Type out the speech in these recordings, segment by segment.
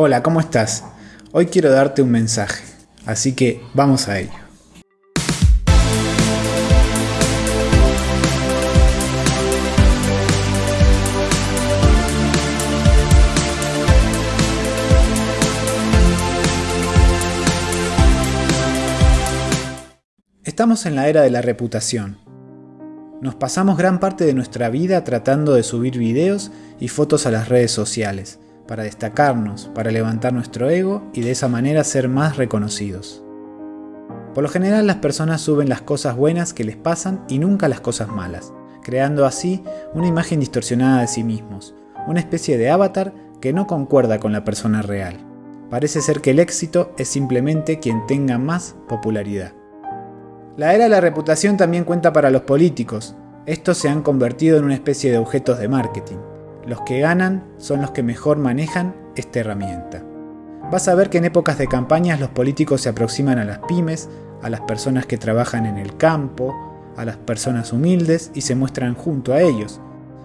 Hola, ¿cómo estás? Hoy quiero darte un mensaje, así que vamos a ello. Estamos en la era de la reputación. Nos pasamos gran parte de nuestra vida tratando de subir videos y fotos a las redes sociales, para destacarnos, para levantar nuestro ego y de esa manera ser más reconocidos. Por lo general las personas suben las cosas buenas que les pasan y nunca las cosas malas, creando así una imagen distorsionada de sí mismos, una especie de avatar que no concuerda con la persona real. Parece ser que el éxito es simplemente quien tenga más popularidad. La era de la reputación también cuenta para los políticos. Estos se han convertido en una especie de objetos de marketing. Los que ganan son los que mejor manejan esta herramienta. Vas a ver que en épocas de campañas los políticos se aproximan a las pymes, a las personas que trabajan en el campo, a las personas humildes y se muestran junto a ellos,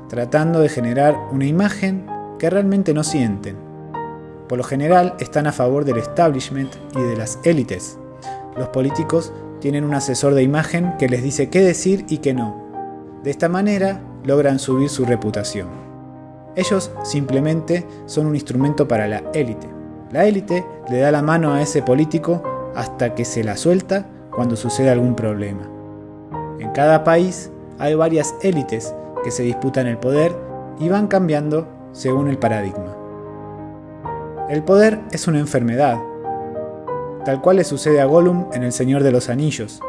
tratando de generar una imagen que realmente no sienten. Por lo general están a favor del establishment y de las élites. Los políticos tienen un asesor de imagen que les dice qué decir y qué no. De esta manera logran subir su reputación. Ellos simplemente son un instrumento para la élite. La élite le da la mano a ese político hasta que se la suelta cuando sucede algún problema. En cada país hay varias élites que se disputan el poder y van cambiando según el paradigma. El poder es una enfermedad, tal cual le sucede a Gollum en El Señor de los Anillos.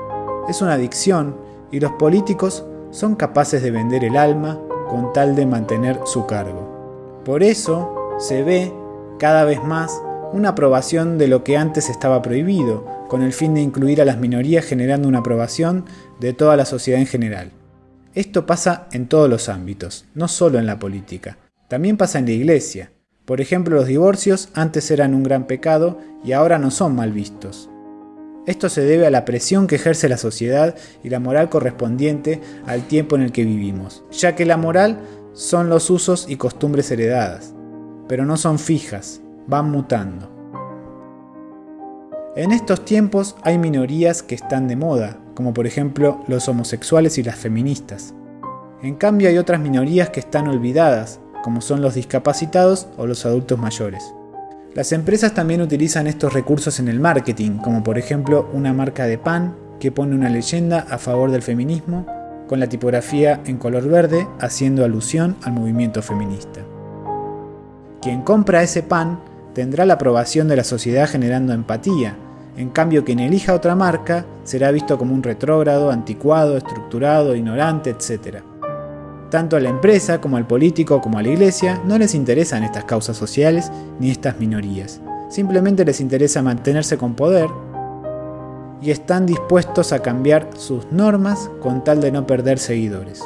Es una adicción y los políticos son capaces de vender el alma con tal de mantener su cargo. Por eso se ve cada vez más una aprobación de lo que antes estaba prohibido, con el fin de incluir a las minorías generando una aprobación de toda la sociedad en general. Esto pasa en todos los ámbitos, no solo en la política. También pasa en la iglesia. Por ejemplo, los divorcios antes eran un gran pecado y ahora no son mal vistos. Esto se debe a la presión que ejerce la sociedad y la moral correspondiente al tiempo en el que vivimos, ya que la moral son los usos y costumbres heredadas, pero no son fijas, van mutando. En estos tiempos hay minorías que están de moda, como por ejemplo los homosexuales y las feministas. En cambio hay otras minorías que están olvidadas, como son los discapacitados o los adultos mayores. Las empresas también utilizan estos recursos en el marketing, como por ejemplo una marca de pan que pone una leyenda a favor del feminismo con la tipografía en color verde haciendo alusión al movimiento feminista. Quien compra ese pan tendrá la aprobación de la sociedad generando empatía, en cambio quien elija otra marca será visto como un retrógrado, anticuado, estructurado, ignorante, etc. Tanto a la empresa como al político como a la iglesia no les interesan estas causas sociales ni estas minorías. Simplemente les interesa mantenerse con poder y están dispuestos a cambiar sus normas con tal de no perder seguidores.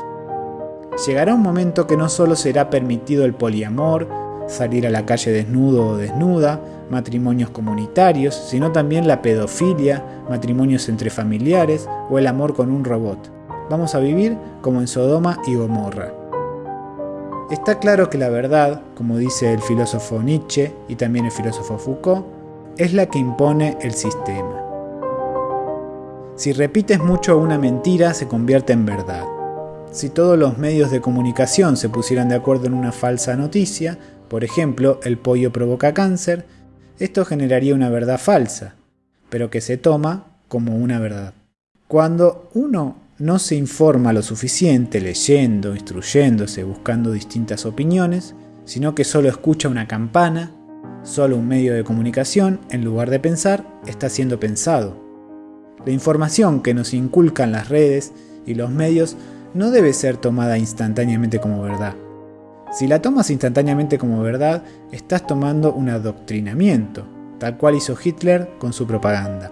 Llegará un momento que no solo será permitido el poliamor, salir a la calle desnudo o desnuda, matrimonios comunitarios, sino también la pedofilia, matrimonios entre familiares o el amor con un robot vamos a vivir como en Sodoma y Gomorra. Está claro que la verdad, como dice el filósofo Nietzsche y también el filósofo Foucault, es la que impone el sistema. Si repites mucho una mentira, se convierte en verdad. Si todos los medios de comunicación se pusieran de acuerdo en una falsa noticia, por ejemplo, el pollo provoca cáncer, esto generaría una verdad falsa, pero que se toma como una verdad. Cuando uno no se informa lo suficiente leyendo, instruyéndose, buscando distintas opiniones, sino que solo escucha una campana, solo un medio de comunicación, en lugar de pensar, está siendo pensado. La información que nos inculcan las redes y los medios no debe ser tomada instantáneamente como verdad. Si la tomas instantáneamente como verdad, estás tomando un adoctrinamiento, tal cual hizo Hitler con su propaganda.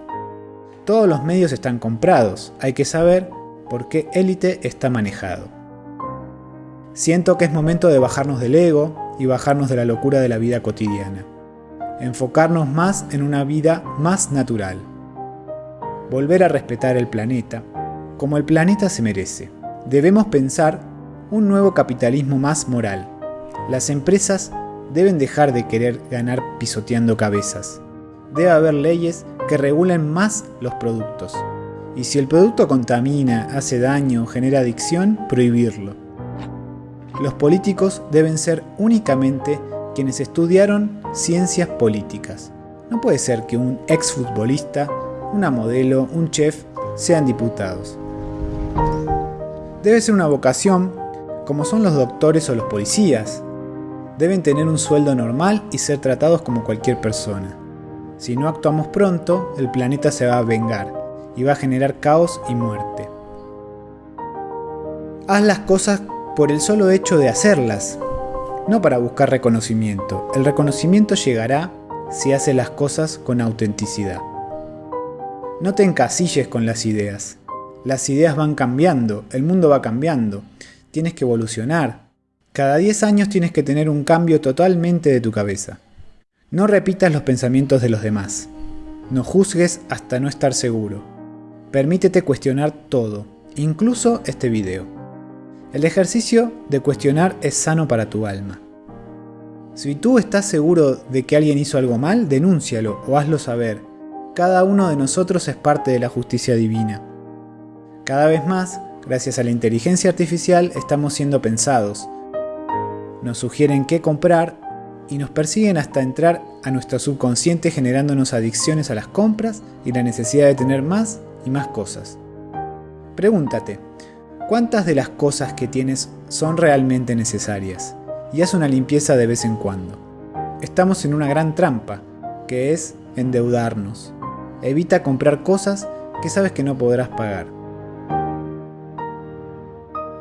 Todos los medios están comprados, hay que saber por qué élite está manejado. Siento que es momento de bajarnos del ego y bajarnos de la locura de la vida cotidiana. Enfocarnos más en una vida más natural. Volver a respetar el planeta, como el planeta se merece. Debemos pensar un nuevo capitalismo más moral. Las empresas deben dejar de querer ganar pisoteando cabezas. Debe haber leyes que regulen más los productos. Y si el producto contamina, hace daño genera adicción, prohibirlo. Los políticos deben ser únicamente quienes estudiaron ciencias políticas. No puede ser que un exfutbolista, una modelo, un chef sean diputados. Debe ser una vocación como son los doctores o los policías. Deben tener un sueldo normal y ser tratados como cualquier persona. Si no actuamos pronto, el planeta se va a vengar y va a generar caos y muerte. Haz las cosas por el solo hecho de hacerlas, no para buscar reconocimiento. El reconocimiento llegará si haces las cosas con autenticidad. No te encasilles con las ideas. Las ideas van cambiando, el mundo va cambiando, tienes que evolucionar. Cada 10 años tienes que tener un cambio totalmente de tu cabeza. No repitas los pensamientos de los demás. No juzgues hasta no estar seguro. Permítete cuestionar todo, incluso este video. El ejercicio de cuestionar es sano para tu alma. Si tú estás seguro de que alguien hizo algo mal, denúncialo o hazlo saber. Cada uno de nosotros es parte de la justicia divina. Cada vez más, gracias a la inteligencia artificial, estamos siendo pensados. Nos sugieren qué comprar y nos persiguen hasta entrar a nuestro subconsciente generándonos adicciones a las compras y la necesidad de tener más y más cosas. Pregúntate, ¿cuántas de las cosas que tienes son realmente necesarias? Y haz una limpieza de vez en cuando. Estamos en una gran trampa, que es endeudarnos. Evita comprar cosas que sabes que no podrás pagar.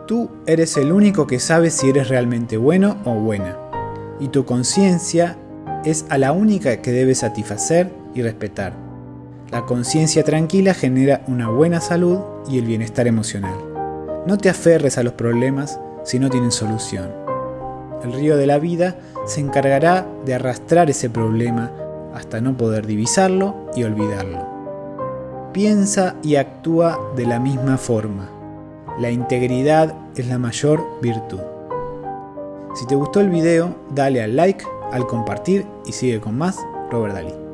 Tú eres el único que sabe si eres realmente bueno o buena y tu conciencia es a la única que debes satisfacer y respetar. La conciencia tranquila genera una buena salud y el bienestar emocional. No te aferres a los problemas si no tienen solución. El río de la vida se encargará de arrastrar ese problema hasta no poder divisarlo y olvidarlo. Piensa y actúa de la misma forma. La integridad es la mayor virtud. Si te gustó el video, dale al like, al compartir y sigue con más Robert Dalí.